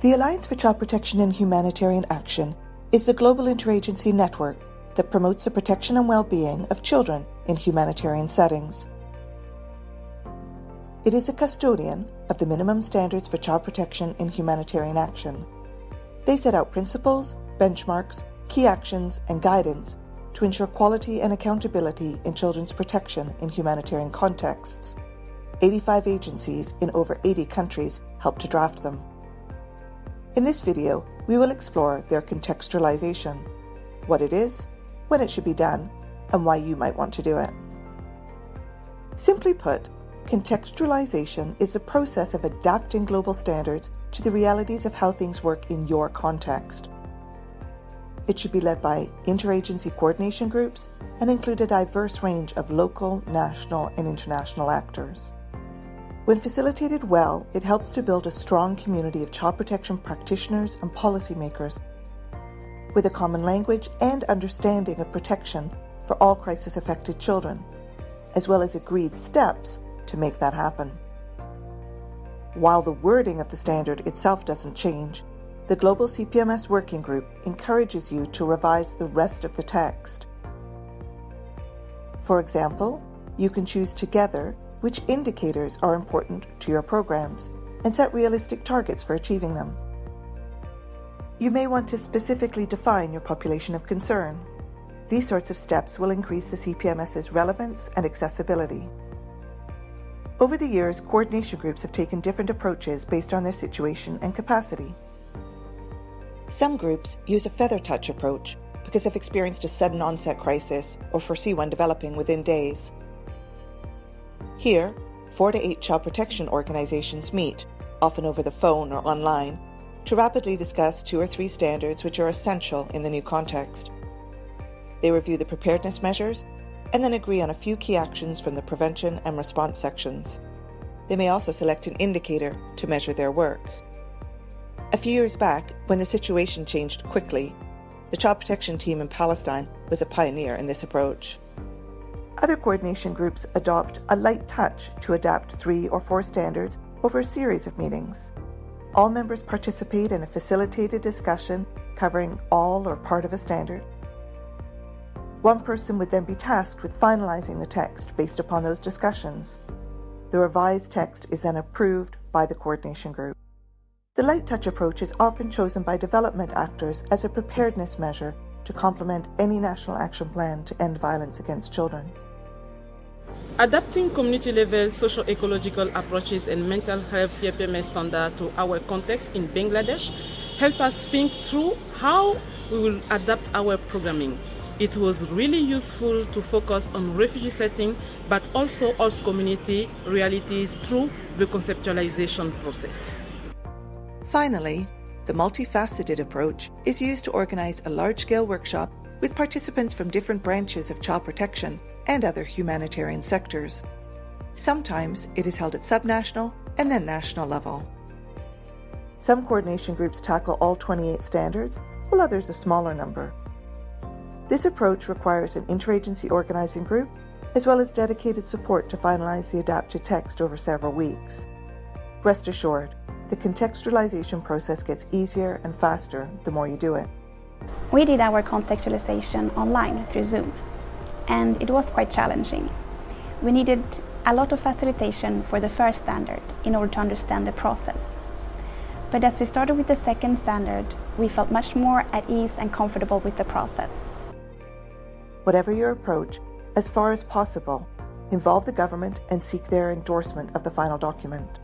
The Alliance for Child Protection and Humanitarian Action is a global interagency network that promotes the protection and well-being of children in humanitarian settings. It is a custodian of the minimum standards for child protection in humanitarian action. They set out principles, benchmarks, key actions, and guidance to ensure quality and accountability in children's protection in humanitarian contexts. 85 agencies in over 80 countries help to draft them. In this video, we will explore their contextualization, what it is, when it should be done, and why you might want to do it. Simply put, contextualization is the process of adapting global standards to the realities of how things work in your context. It should be led by interagency coordination groups and include a diverse range of local, national, and international actors. When facilitated well, it helps to build a strong community of child protection practitioners and policymakers with a common language and understanding of protection for all crisis affected children, as well as agreed steps to make that happen. While the wording of the standard itself doesn't change, the Global CPMS Working Group encourages you to revise the rest of the text. For example, you can choose together which indicators are important to your programs, and set realistic targets for achieving them. You may want to specifically define your population of concern. These sorts of steps will increase the CPMS's relevance and accessibility. Over the years, coordination groups have taken different approaches based on their situation and capacity. Some groups use a feather touch approach because they've experienced a sudden onset crisis or foresee one developing within days. Here, four to eight child protection organizations meet, often over the phone or online, to rapidly discuss two or three standards which are essential in the new context. They review the preparedness measures and then agree on a few key actions from the prevention and response sections. They may also select an indicator to measure their work. A few years back, when the situation changed quickly, the child protection team in Palestine was a pioneer in this approach. Other coordination groups adopt a light touch to adapt three or four standards over a series of meetings. All members participate in a facilitated discussion covering all or part of a standard. One person would then be tasked with finalizing the text based upon those discussions. The revised text is then approved by the coordination group. The light touch approach is often chosen by development actors as a preparedness measure to complement any national action plan to end violence against children. Adapting community-level socio-ecological approaches and mental health CPMS standard to our context in Bangladesh help us think through how we will adapt our programming. It was really useful to focus on refugee setting, but also host community realities through the conceptualization process. Finally, the multifaceted approach is used to organize a large-scale workshop with participants from different branches of child protection and other humanitarian sectors. Sometimes it is held at subnational and then national level. Some coordination groups tackle all 28 standards, while others a smaller number. This approach requires an interagency organizing group as well as dedicated support to finalize the adapted text over several weeks. Rest assured, the contextualization process gets easier and faster the more you do it. We did our contextualization online through Zoom and it was quite challenging. We needed a lot of facilitation for the first standard in order to understand the process. But as we started with the second standard, we felt much more at ease and comfortable with the process. Whatever your approach, as far as possible, involve the government and seek their endorsement of the final document.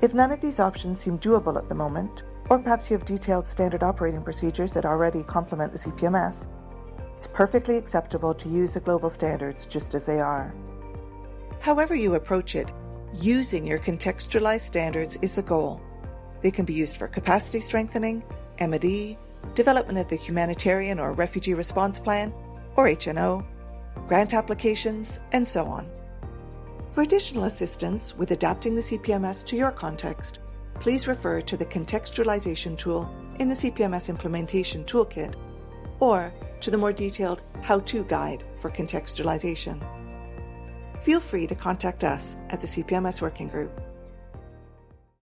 If none of these options seem doable at the moment, or perhaps you have detailed standard operating procedures that already complement the CPMS, it's perfectly acceptable to use the global standards just as they are. However you approach it, using your contextualized standards is the goal. They can be used for capacity strengthening, M&E, development of the humanitarian or refugee response plan, or HNO, grant applications, and so on. For additional assistance with adapting the CPMS to your context, please refer to the contextualization tool in the CPMS Implementation Toolkit or to the more detailed how-to guide for contextualization. Feel free to contact us at the CPMS Working Group.